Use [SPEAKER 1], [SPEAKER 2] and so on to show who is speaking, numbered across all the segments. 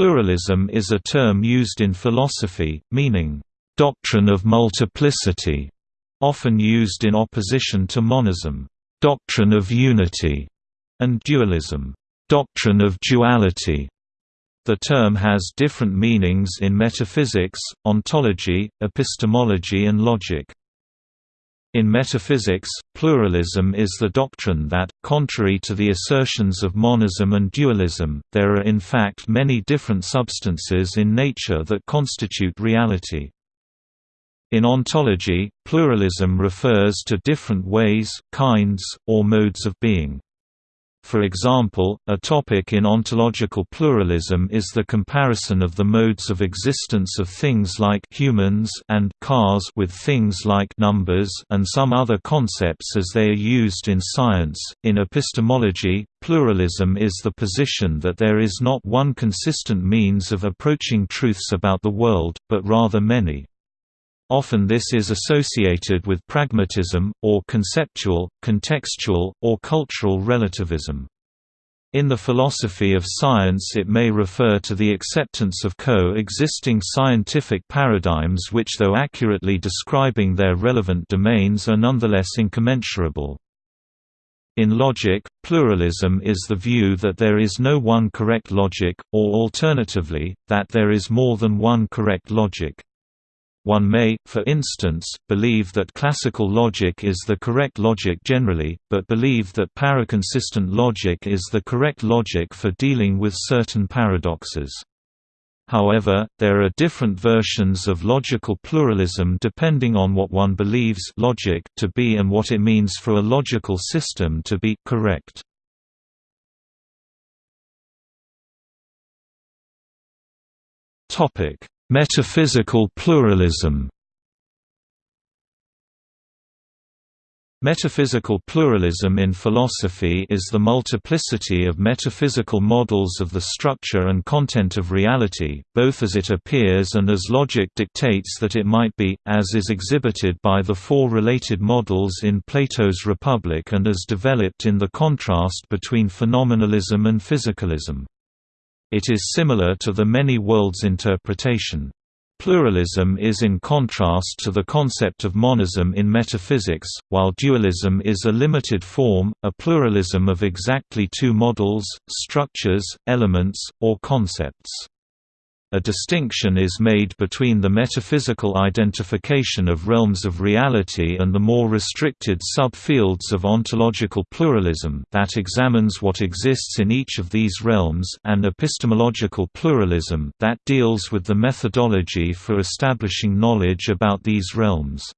[SPEAKER 1] Pluralism is a term used in philosophy, meaning, "...doctrine of multiplicity", often used in opposition to monism, "...doctrine of unity", and dualism, "...doctrine of duality". The term has different meanings in metaphysics, ontology, epistemology and logic. In metaphysics, pluralism is the doctrine that, contrary to the assertions of monism and dualism, there are in fact many different substances in nature that constitute reality. In ontology, pluralism refers to different ways, kinds, or modes of being. For example, a topic in ontological pluralism is the comparison of the modes of existence of things like humans and cars with things like numbers and some other concepts as they are used in science. In epistemology, pluralism is the position that there is not one consistent means of approaching truths about the world, but rather many. Often this is associated with pragmatism, or conceptual, contextual, or cultural relativism. In the philosophy of science it may refer to the acceptance of co-existing scientific paradigms which though accurately describing their relevant domains are nonetheless incommensurable. In logic, pluralism is the view that there is no one correct logic, or alternatively, that there is more than one correct logic. One may, for instance, believe that classical logic is the correct logic generally, but believe that paraconsistent logic is the correct logic for dealing with certain paradoxes. However, there are different versions of logical pluralism depending on what one believes logic to be and what it means for a logical system to be correct. Topic: Metaphysical pluralism Metaphysical pluralism in philosophy is the multiplicity of metaphysical models of the structure and content of reality, both as it appears and as logic dictates that it might be, as is exhibited by the four related models in Plato's Republic and as developed in the contrast between phenomenalism and physicalism. It is similar to the many worlds interpretation. Pluralism is in contrast to the concept of monism in metaphysics, while dualism is a limited form, a pluralism of exactly two models, structures, elements, or concepts. A distinction is made between the metaphysical identification of realms of reality and the more restricted subfields of ontological pluralism that examines what exists in each of these realms and epistemological pluralism that deals with the methodology for establishing knowledge about these realms.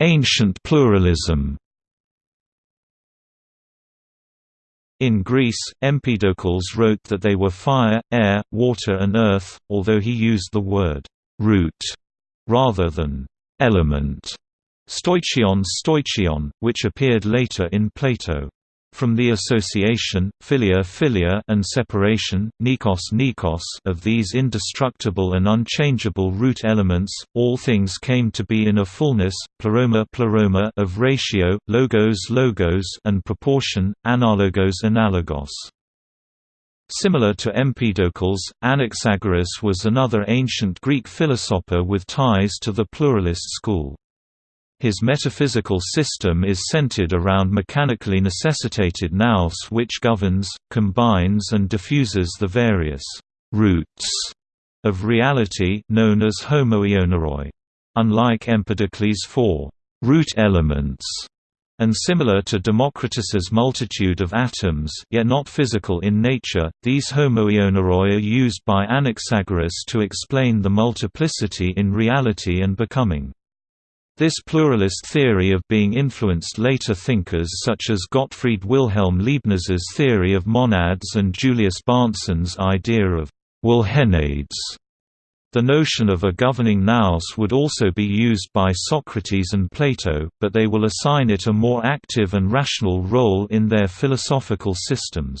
[SPEAKER 1] Ancient pluralism In Greece, Empedocles wrote that they were fire, air, water and earth, although he used the word «root» rather than «element» stoichion stoichion, which appeared later in Plato. From the association, philia philia and separation, neikos neikos of these indestructible and unchangeable root elements, all things came to be in a fullness, pleroma pleroma of ratio, logos logos and proportion, analogos analogos. Similar to Empedocles, Anaxagoras was another ancient Greek philosopher with ties to the pluralist school. His metaphysical system is centered around mechanically necessitated nous which governs, combines and diffuses the various «roots» of reality known as homoioneroi. Unlike Empedocles' four «root elements», and similar to Democritus's multitude of atoms yet not physical in nature, these homoioneroi are used by Anaxagoras to explain the multiplicity in reality and becoming. This pluralist theory of being influenced later thinkers such as Gottfried Wilhelm Leibniz's theory of monads and Julius Bahnsen's idea of Wohlhenades. The notion of a governing nous would also be used by Socrates and Plato, but they will assign it a more active and rational role in their philosophical systems.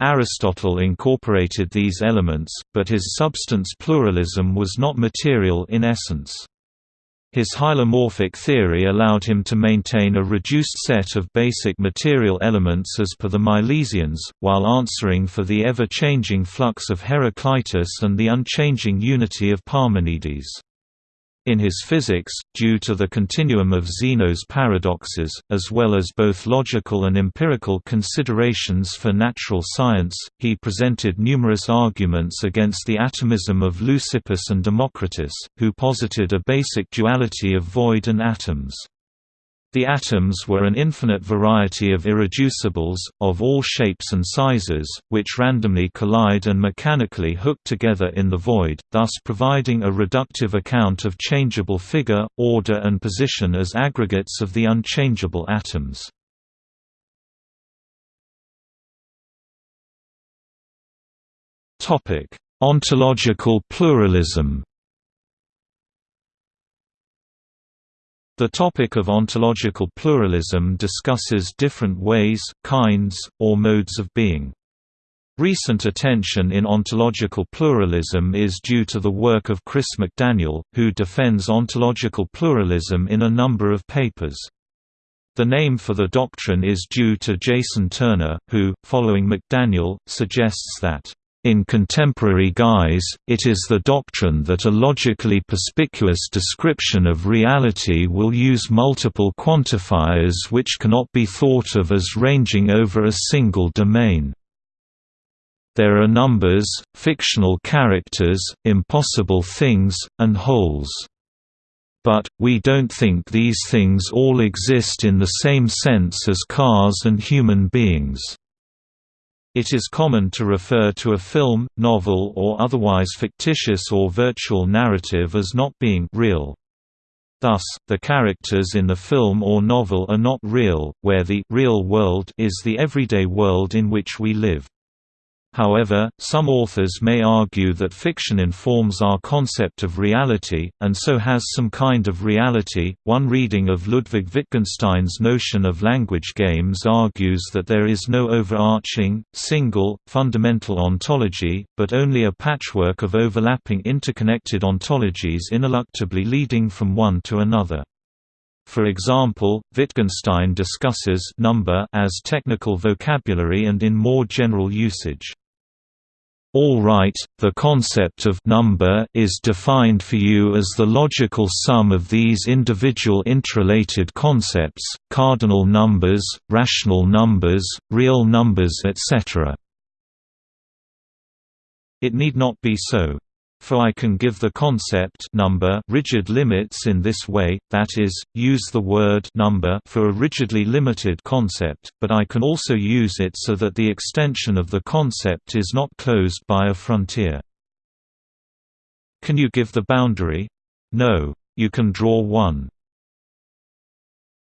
[SPEAKER 1] Aristotle incorporated these elements, but his substance pluralism was not material in essence. His hylomorphic theory allowed him to maintain a reduced set of basic material elements as per the Milesians, while answering for the ever-changing flux of Heraclitus and the unchanging unity of Parmenides. In his physics, due to the continuum of Zeno's paradoxes, as well as both logical and empirical considerations for natural science, he presented numerous arguments against the atomism of Leucippus and Democritus, who posited a basic duality of void and atoms. The atoms were an infinite variety of irreducibles, of all shapes and sizes, which randomly collide and mechanically hook together in the void, thus providing a reductive account of changeable figure, order and position as aggregates of the unchangeable atoms. Ontological pluralism The topic of ontological pluralism discusses different ways, kinds, or modes of being. Recent attention in ontological pluralism is due to the work of Chris McDaniel, who defends ontological pluralism in a number of papers. The name for the doctrine is due to Jason Turner, who, following McDaniel, suggests that in contemporary guise, it is the doctrine that a logically perspicuous description of reality will use multiple quantifiers which cannot be thought of as ranging over a single domain. There are numbers, fictional characters, impossible things, and wholes. But, we don't think these things all exist in the same sense as cars and human beings. It is common to refer to a film, novel or otherwise fictitious or virtual narrative as not being real. Thus, the characters in the film or novel are not real, where the real world is the everyday world in which we live. However, some authors may argue that fiction informs our concept of reality, and so has some kind of reality. One reading of Ludwig Wittgenstein's notion of language games argues that there is no overarching, single, fundamental ontology, but only a patchwork of overlapping interconnected ontologies ineluctably leading from one to another. For example, Wittgenstein discusses number as technical vocabulary and in more general usage. All right, the concept of number is defined for you as the logical sum of these individual interrelated concepts, cardinal numbers, rational numbers, real numbers etc. It need not be so for I can give the concept number rigid limits in this way, that is, use the word number for a rigidly limited concept, but I can also use it so that the extension of the concept is not closed by a frontier. Can you give the boundary? No. You can draw one.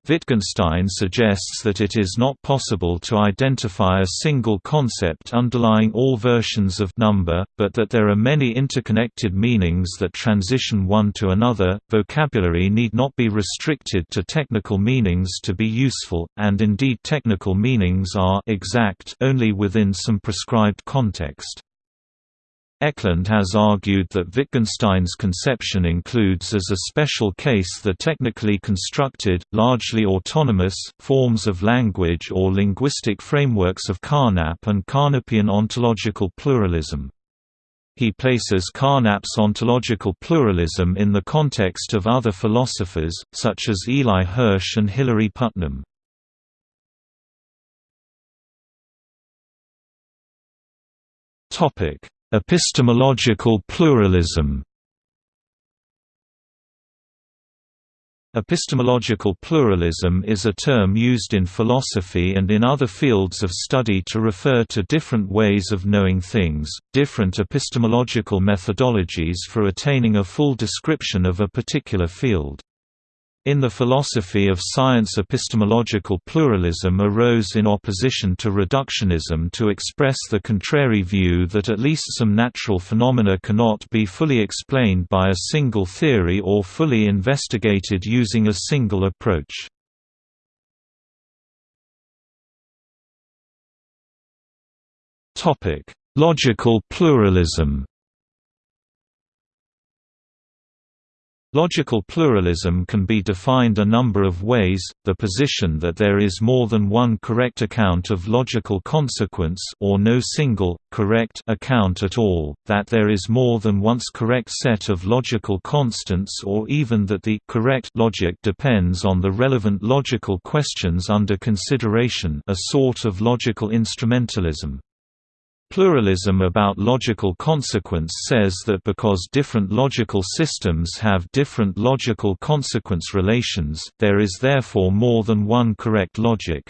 [SPEAKER 1] Wittgenstein suggests that it is not possible to identify a single concept underlying all versions of number, but that there are many interconnected meanings that transition one to another. Vocabulary need not be restricted to technical meanings to be useful, and indeed technical meanings are exact only within some prescribed context. Eklund has argued that Wittgenstein's conception includes as a special case the technically constructed, largely autonomous, forms of language or linguistic frameworks of Carnap and Carnapian ontological pluralism. He places Carnap's ontological pluralism in the context of other philosophers, such as Eli Hirsch and Hilary Putnam. Topic Epistemological pluralism Epistemological pluralism is a term used in philosophy and in other fields of study to refer to different ways of knowing things, different epistemological methodologies for attaining a full description of a particular field. In the philosophy of science epistemological pluralism arose in opposition to reductionism to express the contrary view that at least some natural phenomena cannot be fully explained by a single theory or fully investigated using a single approach. Logical pluralism Logical pluralism can be defined a number of ways, the position that there is more than one correct account of logical consequence or no single, correct account at all, that there is more than once correct set of logical constants or even that the correct logic depends on the relevant logical questions under consideration a sort of logical instrumentalism. Pluralism about logical consequence says that because different logical systems have different logical consequence relations, there is therefore more than one correct logic.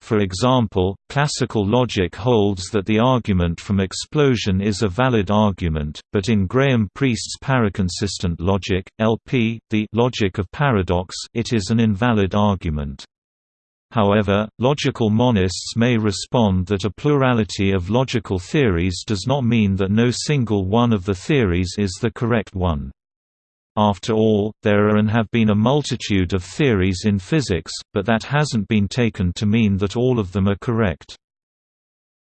[SPEAKER 1] For example, classical logic holds that the argument from explosion is a valid argument, but in Graham Priest's paraconsistent logic, LP, the logic of paradox, it is an invalid argument. However, logical monists may respond that a plurality of logical theories does not mean that no single one of the theories is the correct one. After all, there are and have been a multitude of theories in physics, but that hasn't been taken to mean that all of them are correct.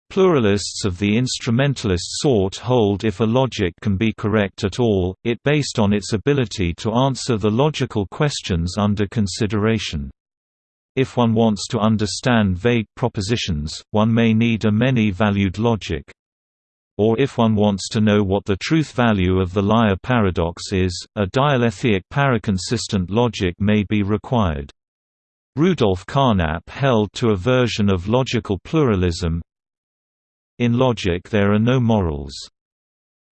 [SPEAKER 1] Pluralists of the instrumentalist sort hold if a logic can be correct at all, it based on its ability to answer the logical questions under consideration. If one wants to understand vague propositions, one may need a many-valued logic. Or if one wants to know what the truth value of the liar paradox is, a dialetheic paraconsistent logic may be required. Rudolf Carnap held to a version of logical pluralism In logic there are no morals.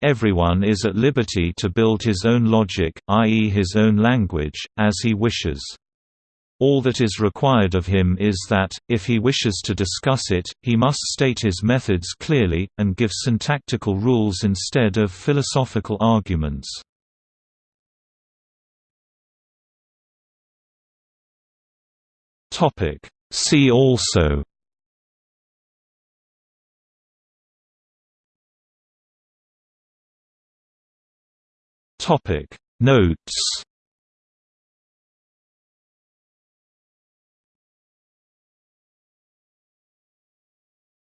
[SPEAKER 1] Everyone is at liberty to build his own logic, i.e. his own language, as he wishes. All that is required of him is that, if he wishes to discuss it, he must state his methods clearly, and give syntactical rules instead of philosophical arguments. See also Notes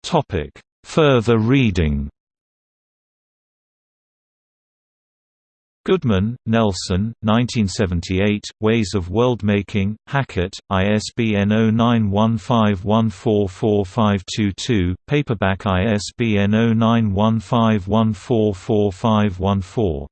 [SPEAKER 1] Topic: Further reading. Goodman, Nelson, 1978, Ways of Worldmaking, Hackett, ISBN 0915144522, paperback ISBN 0915144514.